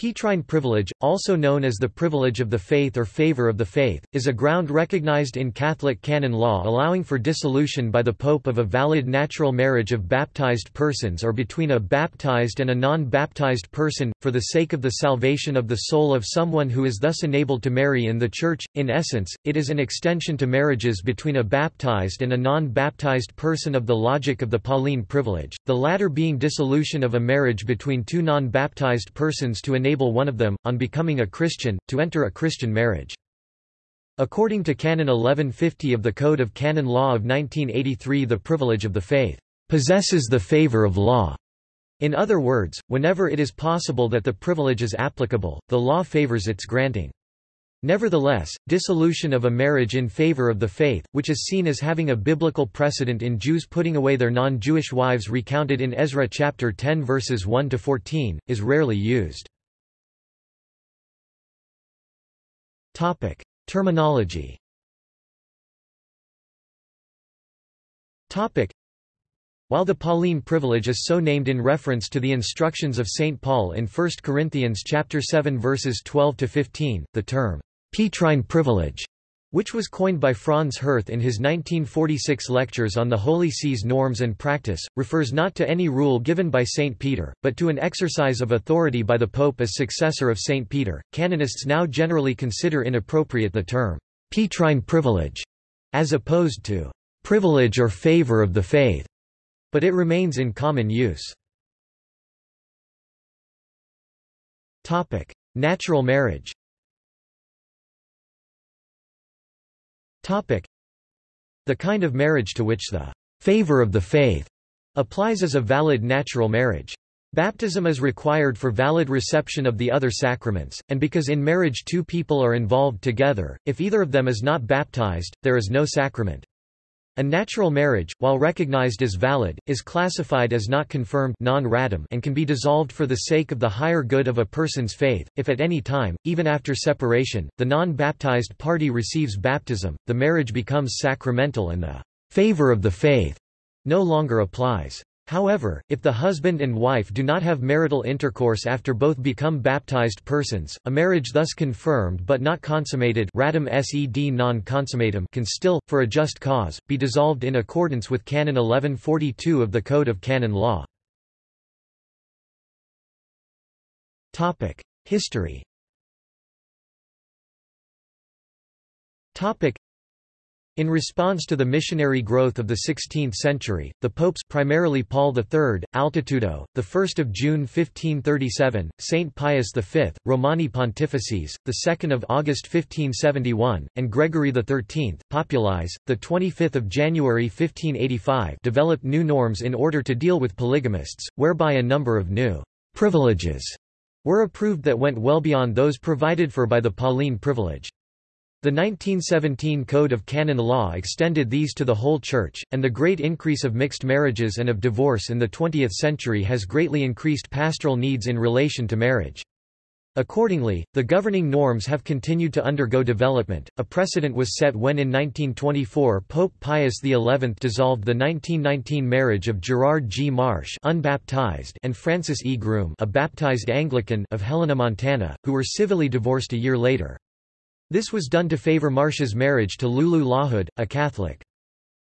Petrine privilege, also known as the privilege of the faith or favor of the faith, is a ground recognized in Catholic canon law allowing for dissolution by the Pope of a valid natural marriage of baptized persons or between a baptized and a non-baptized person, for the sake of the salvation of the soul of someone who is thus enabled to marry in the Church. In essence, it is an extension to marriages between a baptized and a non-baptized person of the logic of the Pauline privilege, the latter being dissolution of a marriage between two non-baptized persons to enable enable one of them, on becoming a Christian, to enter a Christian marriage. According to Canon 1150 of the Code of Canon Law of 1983 the privilege of the faith possesses the favor of law. In other words, whenever it is possible that the privilege is applicable, the law favors its granting. Nevertheless, dissolution of a marriage in favor of the faith, which is seen as having a biblical precedent in Jews putting away their non-Jewish wives recounted in Ezra chapter 10 verses 1 to 14, is rarely used. Topic: Terminology. Topic: While the Pauline privilege is so named in reference to the instructions of St Paul in 1 Corinthians chapter 7 verses 12 to 15, the term Petrine privilege which was coined by Franz Hurth in his 1946 lectures on the Holy See's norms and practice, refers not to any rule given by St. Peter, but to an exercise of authority by the Pope as successor of St. Peter. Canonists now generally consider inappropriate the term Petrine privilege, as opposed to privilege or favor of the faith, but it remains in common use. Natural marriage The kind of marriage to which the favor of the faith applies as a valid natural marriage. Baptism is required for valid reception of the other sacraments, and because in marriage two people are involved together, if either of them is not baptized, there is no sacrament. A natural marriage, while recognized as valid, is classified as not confirmed non and can be dissolved for the sake of the higher good of a person's faith, if at any time, even after separation, the non-baptized party receives baptism, the marriage becomes sacramental and the favor of the faith no longer applies. However, if the husband and wife do not have marital intercourse after both become baptized persons, a marriage thus confirmed but not consummated ratum sed non consummatum can still, for a just cause, be dissolved in accordance with Canon 1142 of the Code of Canon Law. History in response to the missionary growth of the 16th century, the popes primarily Paul III, Altitudo, 1 June 1537, Saint Pius V, Romani Pontifices, 2 August 1571, and Gregory XIII, Populis, 25 January 1585 developed new norms in order to deal with polygamists, whereby a number of new «privileges» were approved that went well beyond those provided for by the Pauline privilege. The 1917 Code of Canon Law extended these to the whole Church, and the great increase of mixed marriages and of divorce in the 20th century has greatly increased pastoral needs in relation to marriage. Accordingly, the governing norms have continued to undergo development. A precedent was set when in 1924 Pope Pius XI dissolved the 1919 marriage of Gerard G. Marsh unbaptized and Frances E. Groom a baptized Anglican of Helena, Montana, who were civilly divorced a year later. This was done to favor Marsh's marriage to Lulu Lawhood, a Catholic.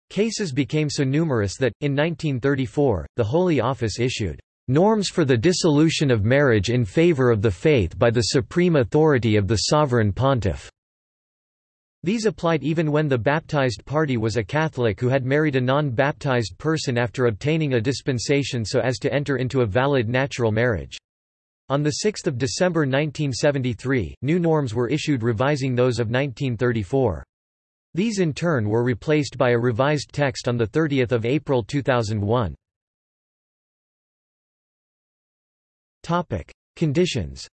Cases became so numerous that, in 1934, the Holy Office issued norms for the dissolution of marriage in favor of the faith by the supreme authority of the sovereign pontiff. These applied even when the baptized party was a Catholic who had married a non-baptized person after obtaining a dispensation so as to enter into a valid natural marriage. On 6 December 1973, new norms were issued revising those of 1934. These in turn were replaced by a revised text on 30 April 2001. Topic. Conditions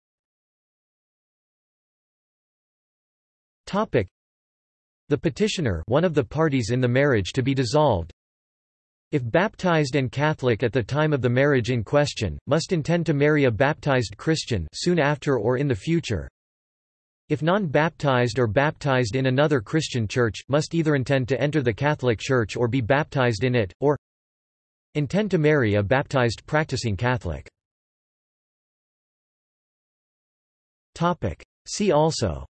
Topic. The petitioner one of the parties in the marriage to be dissolved if baptized and Catholic at the time of the marriage in question, must intend to marry a baptized Christian soon after or in the future. If non-baptized or baptized in another Christian church, must either intend to enter the Catholic Church or be baptized in it, or intend to marry a baptized practicing Catholic. See also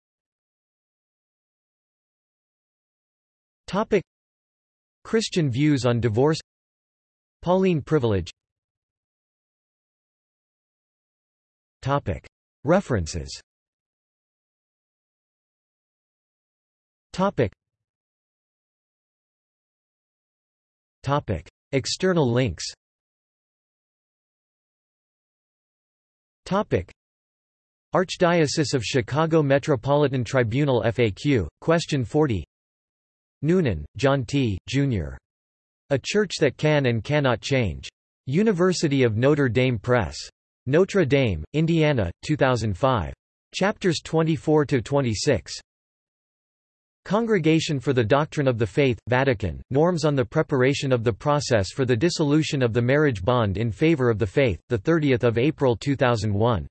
Topic. Christian views on divorce Pauline privilege Topic. References Topic. Topic. External links Topic. Archdiocese of Chicago Metropolitan Tribunal FAQ, Question 40 Noonan, John T., Jr. A Church That Can and Cannot Change. University of Notre Dame Press. Notre Dame, Indiana, 2005. Chapters 24–26. Congregation for the Doctrine of the Faith, Vatican, Norms on the Preparation of the Process for the Dissolution of the Marriage Bond in Favor of the Faith, 30 April 2001.